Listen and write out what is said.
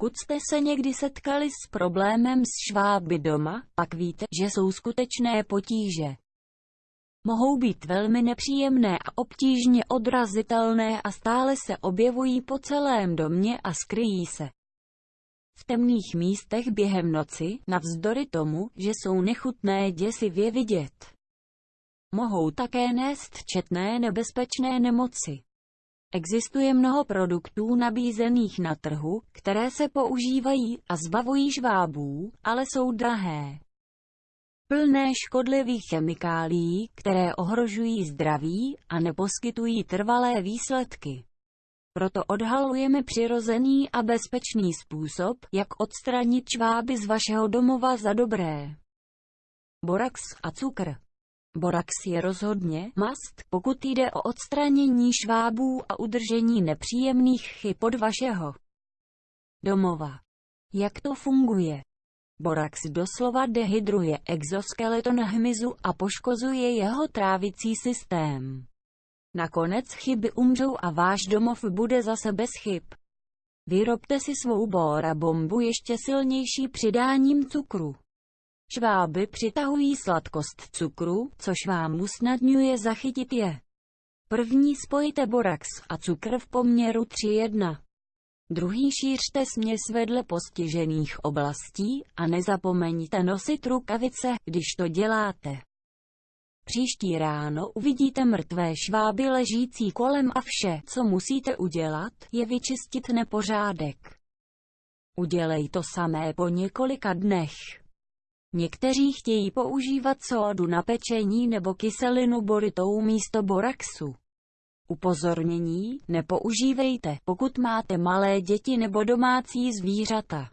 Pokud jste se někdy setkali s problémem s šváby doma, pak víte, že jsou skutečné potíže. Mohou být velmi nepříjemné a obtížně odrazitelné a stále se objevují po celém domě a skryjí se v temných místech během noci, navzdory tomu, že jsou nechutné děsivě vidět. Mohou také nést četné nebezpečné nemoci. Existuje mnoho produktů nabízených na trhu, které se používají a zbavují žvábů, ale jsou drahé. Plné škodlivých chemikálií, které ohrožují zdraví a neposkytují trvalé výsledky. Proto odhalujeme přirozený a bezpečný způsob, jak odstranit čváby z vašeho domova za dobré. Borax a cukr Borax je rozhodně mast, pokud jde o odstranění švábů a udržení nepříjemných chyb od vašeho domova. Jak to funguje? Borax doslova dehydruje exoskeleton hmyzu a poškozuje jeho trávicí systém. Nakonec chyby umřou a váš domov bude zase bez chyb. Vyrobte si svou bora bombu ještě silnější přidáním cukru. Šváby přitahují sladkost cukru, což vám usnadňuje zachytit je. První spojte borax a cukr v poměru 3:1. Druhý šířte směs vedle postižených oblastí a nezapomeňte nosit rukavice, když to děláte. Příští ráno uvidíte mrtvé šváby ležící kolem a vše, co musíte udělat, je vyčistit nepořádek. Udělej to samé po několika dnech. Někteří chtějí používat sódu na pečení nebo kyselinu boritou místo boraxu. Upozornění, nepoužívejte, pokud máte malé děti nebo domácí zvířata.